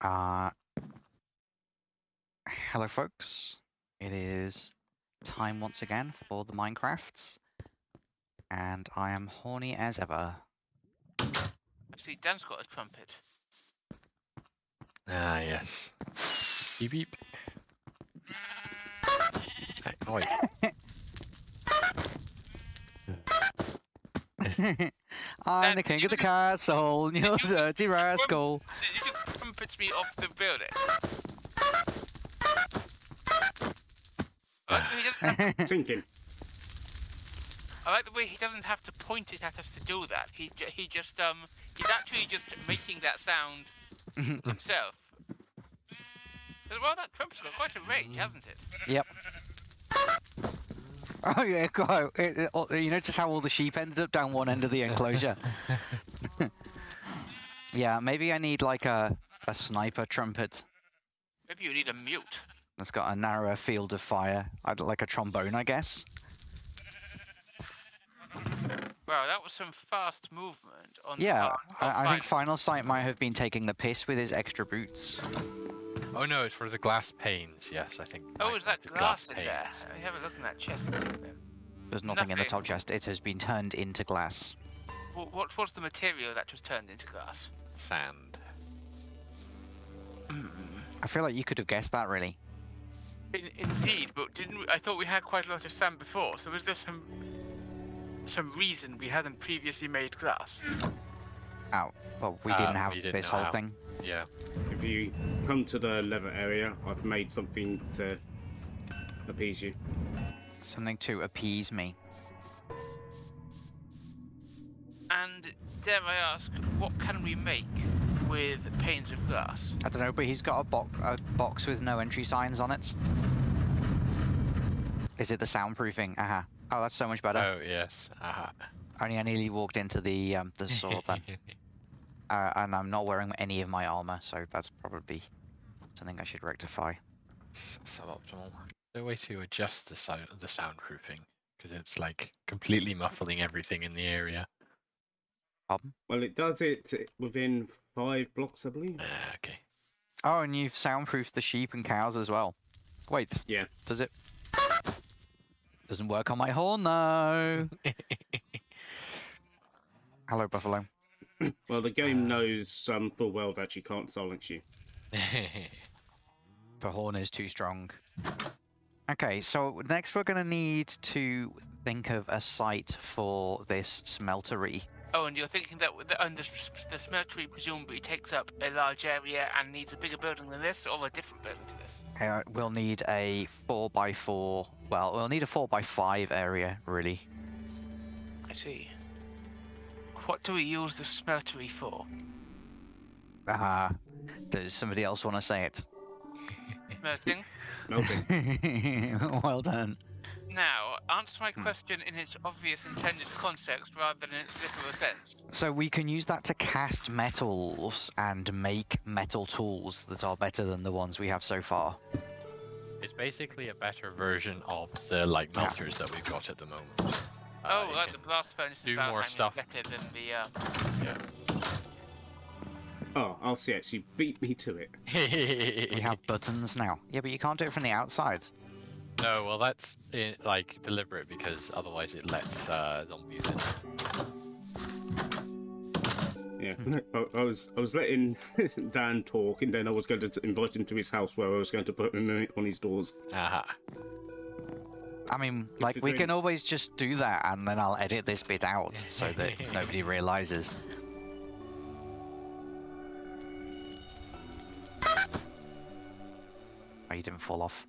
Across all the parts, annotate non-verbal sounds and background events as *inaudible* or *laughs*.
Uh, hello, folks. It is time once again for the Minecrafts, and I am horny as ever. I see Dan's got a trumpet. Ah, yes. Beep beep. Hey, oi. *laughs* I'm Dan, the king of the castle, you you dirty rascal. Did you just trumpet me off the building? I like, the way he doesn't have, *laughs* *laughs* Thinking. I like the way he doesn't have to point it at us to do that. He ju- he just um he's actually just making that sound *laughs* himself. Well, that trumpet's got quite a range, hasn't it? yep. Oh yeah, quite. It, it, you notice how all the sheep ended up down one end of the enclosure. yeah, maybe I need like a a sniper trumpet Maybe you need a mute. that's got a narrower field of fire, like a trombone, I guess. Wow, that was some fast movement on the Yeah, part of I, I think Final. Final Sight might have been taking the piss with his extra boots. Oh no, it's for the glass panes. Yes, I think. Oh, is that wanted glass in there? panes. Let me have a look in that chest. What's in there? There's nothing in the top chest. It has been turned into glass. What, what was the material that was turned into glass? Sand. I feel like you could have guessed that, really. In, indeed, but didn't we, I thought we had quite a lot of sand before? So was there some some reason we hadn't previously made glass? Oh, well, we didn't um, have we didn't this whole how. thing. Yeah. If you come to the leather area, I've made something to appease you. Something to appease me. And dare I ask, what can we make with panes of glass? I don't know, but he's got a, bo- a box with no entry signs on it. Is it the soundproofing? Aha. Oh, that's so much better. Oh yes. Aha. Only I nearly walked into the um, the sword then. *laughs* Uh, and I'm not wearing any of my armor, so that's probably something I should rectify. S- Suboptimal. No way to adjust the sound the soundproofing because it's like completely muffling everything in the area. Pardon? Well, it does it within five blocks, I believe. Ah, okay. Oh, and you've soundproofed the sheep and cows as well. Wait, Yeah. does it? Doesn't work on my horn though. *laughs* Hello, Buffalo. *clears throat* Well, the game knows um, full well that you can't silence you. *laughs* The horn is too strong. Okay, so next we're gonna need to think of a site for this smeltery. Oh, and you're thinking that the, and the, the smeltery presumably takes up a large area and needs a bigger building than this, or a different building to this? Uh, we'll need a four by four. Well, we'll need a four by five area, really. I see. What do we use the smeltery for? Ah, does somebody else want to say it? Smelting? Smelting. *laughs* well done. Now, answer my Hmm. question in its obvious intended context rather than in its literal sense. So we can use that to cast metals and make metal tools that are better than the ones we have so far. it's basically a better version of the like Yeah. melters that we've got at the moment. Uh, oh, you like the blast furnace in do more stuff. is better than the. Um... yeah. oh, RCX, you beat me to it. *laughs* We have buttons now. Yeah, but you can't do it from the outside. No, well that's i like deliberate because otherwise it lets uh, zombies in. Yeah, I, I was I was letting *laughs* Dan talk, and then I was going to invite him to his house, where I was going to put him on his doors. Aha. I mean, like, we can always just do that and then I'll edit this bit out so *laughs* that nobody realizes. Oh, you didn't fall off.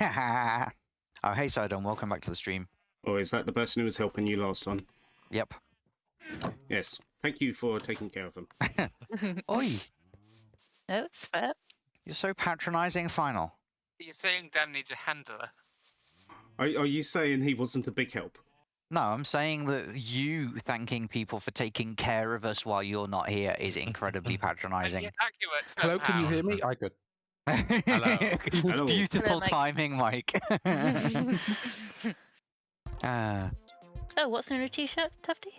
*laughs* oh, hey, Sidon, welcome back to the stream. Oh, is that the person who was helping you last time? Yep. Yes. Thank you for taking care of them. *laughs* Oi, No, it's fair. you're so patronizing, Final. You're saying Dan needs a handler. Are, are you saying he wasn't a big help? No, I'm saying that you thanking people for taking care of us while you're not here is incredibly *laughs* patronizing. accurate Hello, can you hear me? I could. Hello. *laughs* Beautiful Mike. timing, Mike. *laughs* Ah, oh, what's in your t-shirt, Tufty?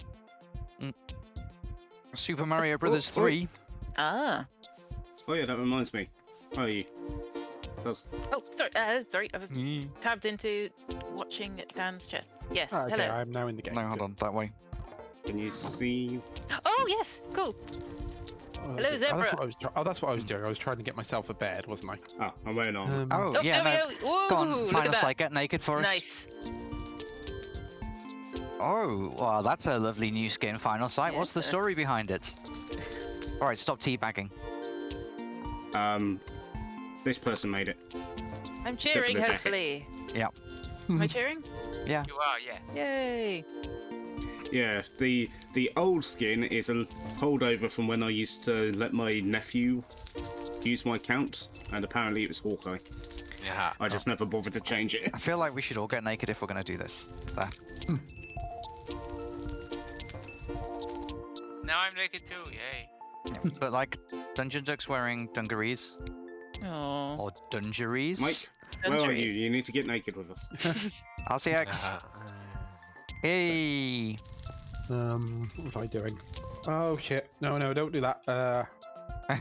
Super Mario Brothers oh. 3. Ah. Oh yeah, that reminds me. Oh, you. That's, Oh, sorry. Uh, sorry. I was Mm. tabbed into watching Dan's chat. Yes. Ah, okay, hello. I'm now in the game. No, hold on, that way. can you see? Oh yes. Cool. Oh, Hello, good. Oh, that's what I was. Oh, that's what I was doing. I was trying to get myself a bed, wasn't I? Ah, I'm wearing armor. Um, Oh, Oh, yeah, there no. we go. Go Ooh, on, find us that. like get naked for us. Nice. Oh, well, that's a lovely new skin final sight. Yeah, What's the story behind it? Alright, stop teabagging. Um, this person made it. I'm cheering. the jacket. Hopefully. Yep. Am I *laughs* cheering? Yeah. You are, yes. Yay. Yeah, the the old skin is a holdover from when I used to let my nephew use my account, and apparently it was Hawkeye. Yeah. I just never bothered to change it. I feel like we should all get naked if we're going to do this. There. Now I'm naked too, yay. but like, Dungeon Duck's wearing dungarees. Oh. Or dungarees. Mike, where are you? You need to get naked with us. *laughs* I'll RCX. Uh, Hey. Um, what am I doing? Oh shit! No, no, don't do that. Uh, *laughs* uh,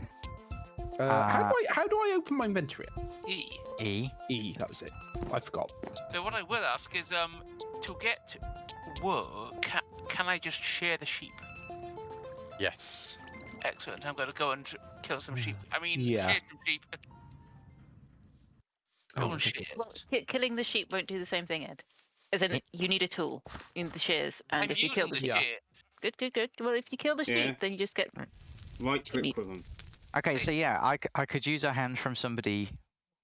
how Uh, do I how do I open my inventory? E. E. E, that was it. I forgot. So what I will ask is, um, to get wool, can, can I just share the sheep? yes. Excellent. I'm going to go and kill some sheep. I mean, Yeah. share some sheep. Oh, Go and Well, killing the sheep won't do the same thing, Ed. As in, you need a tool in the shears, and I'm if you kill the the sheep, shears. good, good, good. Well, if you kill the Yeah. sheep, then you just get. Right Jimmy. click with them. Okay, so yeah, I, I could use a hand from somebody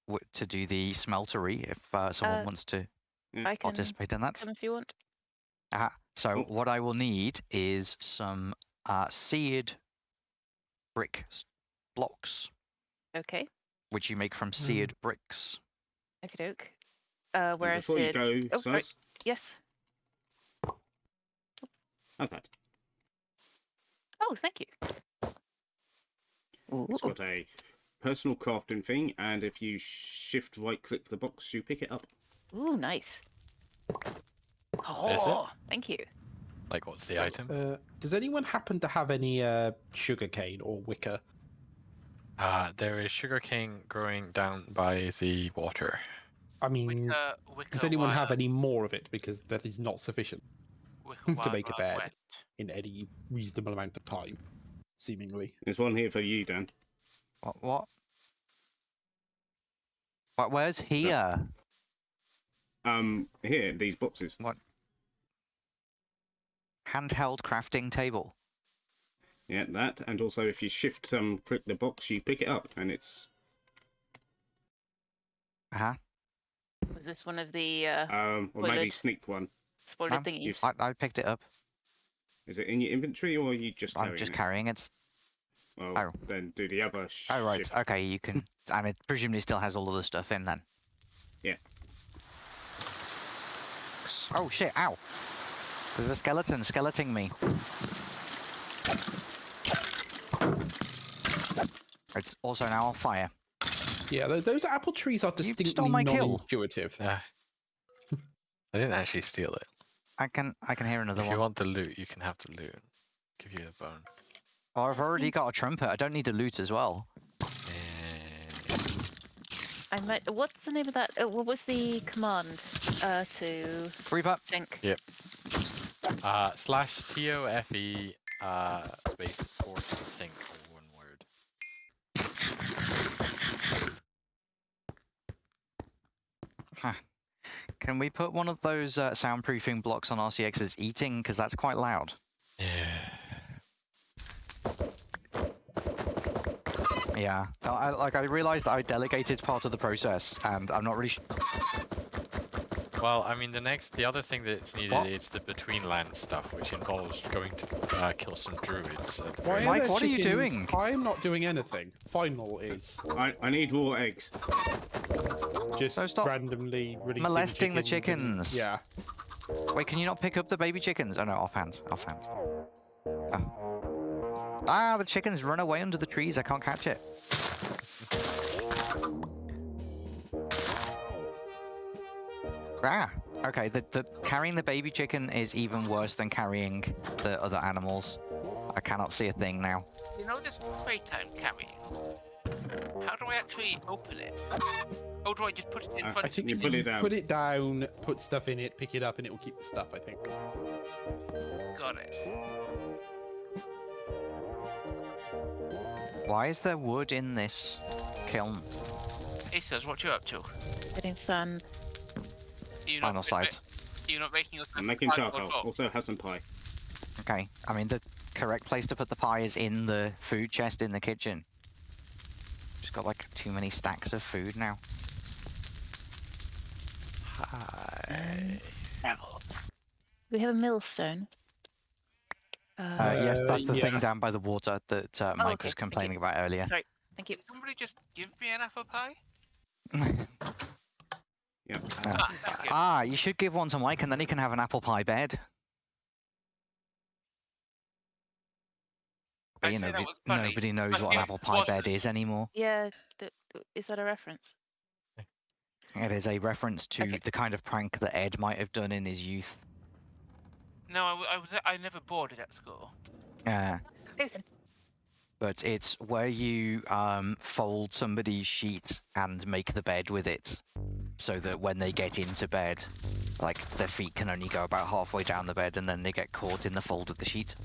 w- to do the smeltery if uh, someone Uh, wants to I can participate in that. come if you want. Uh, so Oh. what I will need is some uh, seared brick blocks, Okay. which you make from seared bricks. Okay, doke. Uh, And where I Before you said. go, Oh, sorry. Sus, Yes. have that. Oh, thank you. Ooh. It's got a personal crafting thing, and if you shift right click the box, you pick it up. Ooh, nice. Oh, thank you. Like, what's the item? Uh, does anyone happen to have any uh, sugarcane or wicker? Uh, there is sugarcane growing down by the water. I mean, Wicker, wicker does anyone have any more of it? Because that is not sufficient *laughs* to make a bed? wet. in any reasonable amount of time, seemingly. There's one here for you, Dan. What? What? What? Where's here? Um, here, these boxes. What? Handheld crafting table. Yeah, that, and also if you shift um click the box, you pick it up, and it's Uh huh. Was this one of the uh, um or maybe sneak one. spoiler Um, thingies? you've- I, I picked it up. Is it in your inventory or are you just I'm just it? carrying it. Well, Oh. then do the other. Sh- Oh right. shift. Okay, you can. *laughs* and it presumably still has all of the stuff in then. Yeah. Oh shit! Ow! There's a skeleton skeleting me. It's also now on fire. Yeah, tho- those apple trees are stole distinctly non-intuitive. Uh, I didn't actually steal it. I can I can hear another if one. you want the loot, you can have the loot. Give you the bone. Oh, I've already got a trumpet. I don't need to loot as well. Eh, I might. What's the name of that? Uh, what was the command uh, to Reaper. sync? Yep. Uh, slash T O F E uh space force sync all one word. Can we put one of those uh, soundproofing blocks on RCX's eating? Because that's quite loud. Yeah. Yeah. I, like I realized I delegated part of the process, and I'm not really. Well, I mean, the next, the other thing that's needed What? is the between land stuff, which involves going to uh, kill some druids. Why Mike, there what are you doing? I'm not doing anything. Final is I, I need raw eggs. Just So stop randomly releasing molesting the chickens and- chickens. Yeah. Wait, can you not pick up the baby chickens? Oh no, offhand, offhand. Oh. Ah, the chickens run away under the trees. I can't catch it. Ah, okay. The, the carrying the baby chicken is even worse than carrying the other animals. I cannot see a thing now. You know this crate I'm carrying? How do I actually open it? Or do I just put it in Uh, front I think you put it down. Put it down, put stuff in it, pick it up, and it will keep the stuff. I think. Got it. Why is there wood in this kiln? Aces, what you up to? Getting sand. You Final not sight. You not making us I'm making cardboard charcoal. Also, have some pie. Okay, I mean the correct place to put the pie is in the food chest in the kitchen. Just got like too many stacks of food now. Hi. We have a millstone. Uh, Uh, yes, that's the yeah. thing down by the water that uh, Oh, Mike okay, was complaining about earlier. sorry. Thank you. Did somebody just give me an apple pie? *laughs* Yep. Ah, thank you. ah, you should give one to Mike and then he can have an apple pie bed. But you know, that the- was funny, nobody knows what an apple pie wasn't. bed is anymore. Yeah, th- th- is that a reference? It is a reference to Okay. the kind of prank that Ed might have done in his youth. No, I, w- I was I never boarded at school. Uh, Susan. but it's where you um, fold somebody's sheet and make the bed with it, so that when they get into bed, like their feet can only go about halfway down the bed, and then they get caught in the fold of the sheet.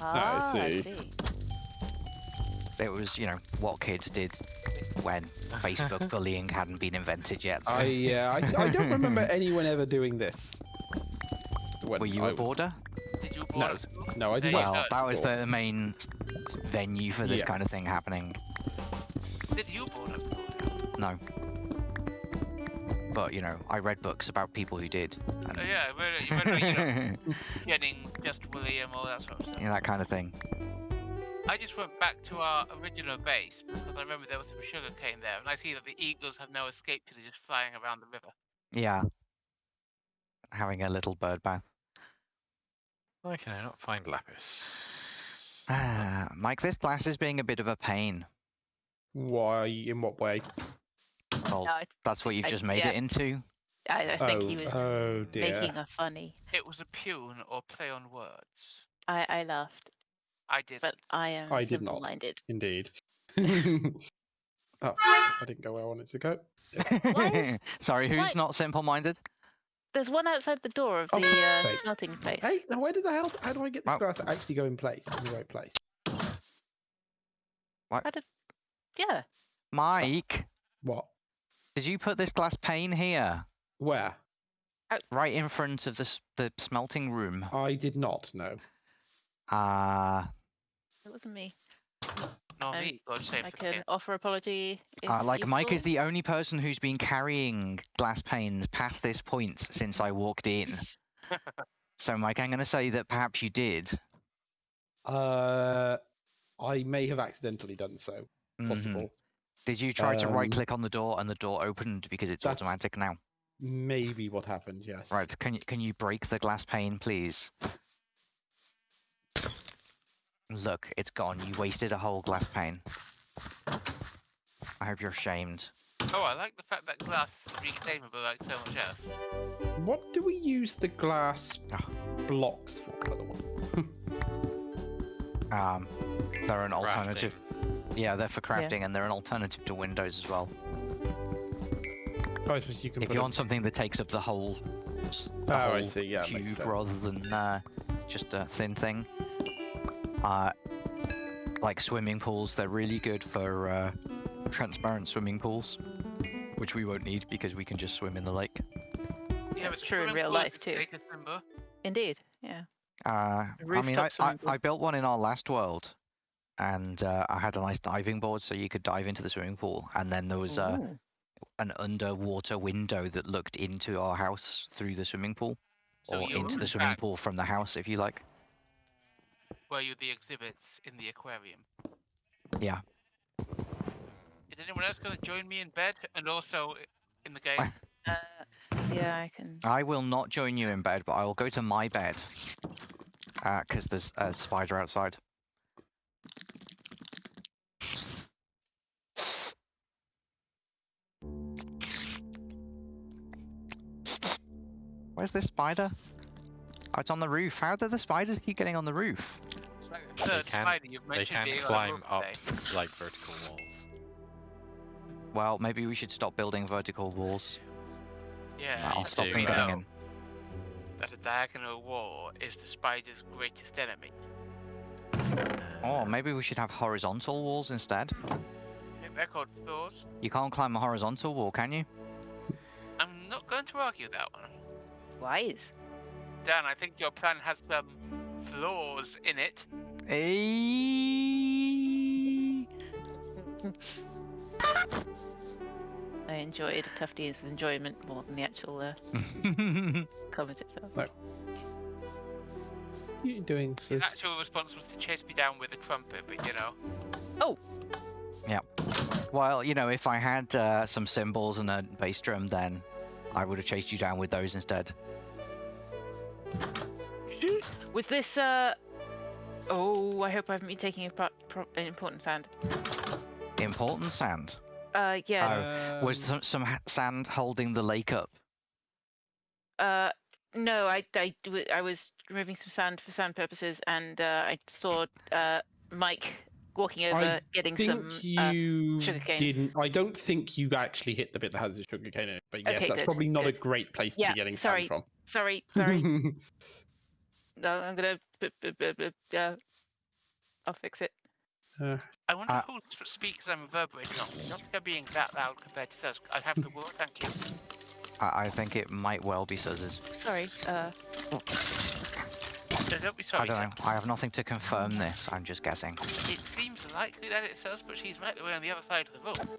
Ah, I see. It was, you know, what kids did when *laughs* Facebook bullying hadn't been invented yet. So. I yeah, I, I don't *laughs* remember anyone ever doing this. When Were you I a was- boarder? Did you board No. No, I did you not. Well, that was board. the main s- s- venue for this Yeah. kind of thing happening. Did you board at school? No. But, you know, I read books about people who did. And Oh yeah, I read, you read, you know, *laughs* Jennings, Just William, all that sort of stuff. yeah, that kind of thing. I just went back to our original base because I remember there was some sugar cane there, and I see that the eagles have now escaped because they're just flying around the river. Yeah. Having a little bird bath. Why can I not find lapis? Ah, Mike, this glass is being a bit of a pain. Why? In what way? Well, No, that's what you've I- just made yeah. it into. I I think oh, he was oh making a funny. It was a pun or play on words. I, I laughed, I did. but I am I did not. simple-minded. Indeed. *laughs* *laughs* oh, I didn't go where I wanted to go. Why *laughs* Sorry, who's why- not simple-minded? There's one outside the door of Oh, the for uh, fuck's sake. smelting place. Hey, now where did the hell? How do I get this Well- glass to actually go in place in the right place? Yeah, Mike, What? did you put this glass pane here? Where? Right in front of the, the smelting room. I did not know. Ah, it wasn't me. Not um, me, God I can king. offer apology. Uh, like Mike is the only person who's been carrying glass panes past this point since I walked in. *laughs* so, Mike, I'm going to say that perhaps you did. Uh, I may have accidentally done so. Mhm. Possible. Did you try to Um, right click on the door and the door opened because it's automatic now? Maybe what happened. Yes. Right, can you can you break the glass pane, please? Look, it's gone. You wasted a whole glass pane. I hope you're ashamed. Oh, I like the fact that glass is reclaimable like so much else. What do we use the glass Ah. blocks for, by the way? *laughs* Um, they're an alternative. Crafting. Yeah, they're for crafting, and they're an alternative to windows as well. Oh, I suppose you can If you want something that takes up the whole, the Oh, I whole see, yeah, cube rather than uh, just a thin thing. Uh, like swimming pools, they're really good for uh, transparent swimming pools, which we won't need because we can just swim in the lake. Yeah, That's but the true in real life too. Indeed, yeah. Uh, I mean, I, I. I built one in our last world, and uh, I had a nice diving board so you could dive into the swimming pool, and then there was uh, an underwater window that looked into our house through the swimming pool, So or into the swimming back pool from the house, if you like. Were you the exhibits in the aquarium? Yeah. Is anyone else going to join me in bed and also in the game? Uh, yeah, I can. I will not join you in bed, but I will go to my bed. Because there's a spider outside. Where's this spider? Oh, it's on the roof. How do the spiders keep getting on the roof? It's right third can- spider you've They can being climb on up rope *laughs* like vertical walls. Well, maybe we should stop building vertical walls. Yeah, I'll stop do them that. going in. that a diagonal wall is the spider's greatest enemy. Or maybe we should have horizontal walls instead. Record clause. You can't climb a horizontal wall, can you? I'm not going to argue that one. Wise. Dan, I think your plan has some flaws in it. Eh. I enjoyed Tufty's enjoyment more than the actual uh, *laughs* comment itself. What are you doing, His sis? actual response was to chase me down with a trumpet, but you know. Oh! Yeah. Well, you know, if I had uh, some cymbals and a bass drum, then I would have chased you down with those instead. *gasps* Was this uh Oh, I hope I haven't been taking a pro- pro- an important sand. Important sand. Uh yeah. Was Um, some, some sand holding the lake up? Uh no, I was removing some sand for sand purposes and uh, I saw uh Mike walking over getting think some uh, you sugarcane. didn't. I don't think you actually hit the bit that has the sugarcane in it. But yes, Okay, that's good, probably not a great place to Yeah, be getting sorry, sand sorry, from. Sorry. *laughs* Sorry. no, I'm gonna uh, I'll fix it. Uh, I wonder Uh, who s- speakers I'm reverberating on. Not they're being that loud compared to us. I have the word, thank you. I, I think it might well be Suzz's. Sorry. Uh No, don't be sorry, I don't sir. know. I have nothing to confirm this. I'm just guessing. It seems likely that it's us, but she's right away on the other side of the room.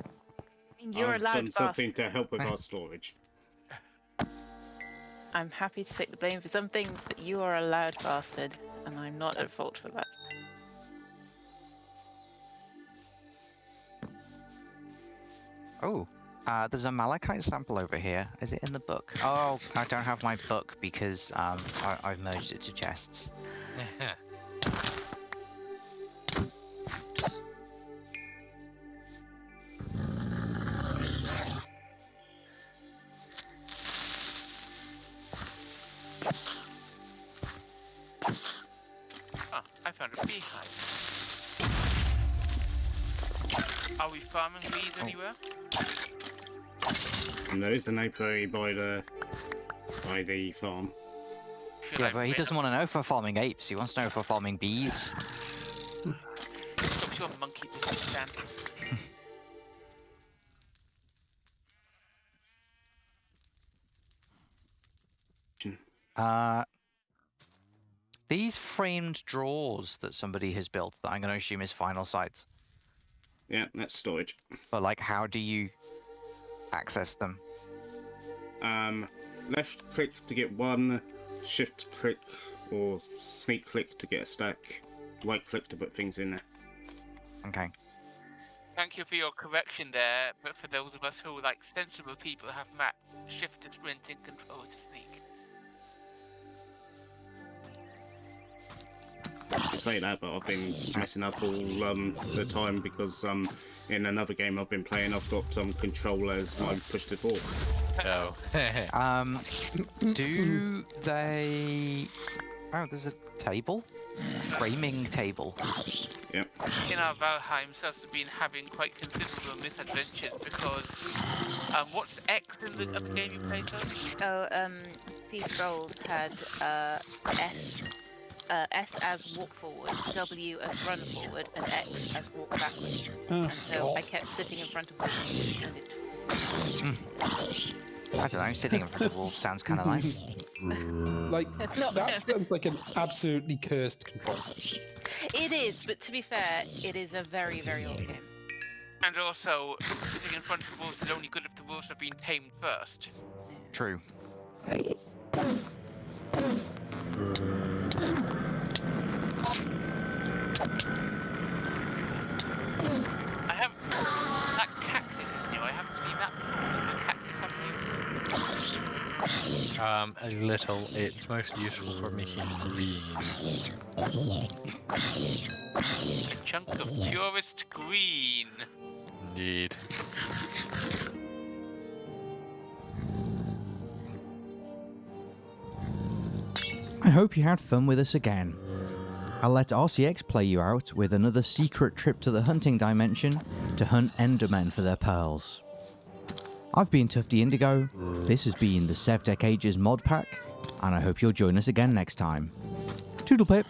I mean, you're I've a loud done something bastard. to help with our *laughs* storage. I'm happy to take the blame for some things, but you are a loud bastard, and I'm not at fault for that. Oh, uh, there's a malachite sample over here. Is it in the book? Oh, I don't have my book because um, I, I've merged it to chests. *laughs* Are we bees Oh. anywhere? And there is an apiary by the by the farm. Should Yeah, I but he doesn't want to know if we're farming apes. He wants to know if we're farming bees. Stop your monkey business, Dan. *laughs* Uh, these framed drawers that somebody has built that I'm going to assume is final sites. Yeah, that's storage. But like, how do you access them? Um, left click to get one, shift click or sneak click to get a stack, right click to put things in there. Okay. Thank you for your correction there, but for those of us who, like sensible people, have mapped shift to sprint and control to sneak. Say that, but I've been messing up all um, the time because um, in another game I've been playing, I've got um, control as my push to talk. Oh. *laughs* Um, do they? Oh, there's a table, a framing table. Yep. In our Valheim, Sus has been having quite considerable misadventures because um, what's X in the other game you play, Sus? Oh, um, Thief Gold had uh, S, uh, S as walk forward, W as run forward, and X as walk backwards. oh, And so I kept sitting in front of the walls, and it was. I don't know. Sitting in front of wolves sounds kind of nice. *laughs* Like Not- that sounds like an absolutely cursed control set. It is, but to be fair, it is a very, very old game. And also, sitting in front of the wolves is only good if the wolves have been tamed first. True. I have that cactus is new. I haven't seen that before. Does the cactus have um, a little. It's most useful for making green. A chunk of purest green. Indeed. hope you had fun with us again. I'll let RCX play you out with another secret trip to the hunting dimension to hunt Endermen for their pearls. I've been Tufty Indigo, this has been the SevTech Ages mod pack, and I hope you'll join us again next time. Tootle pip!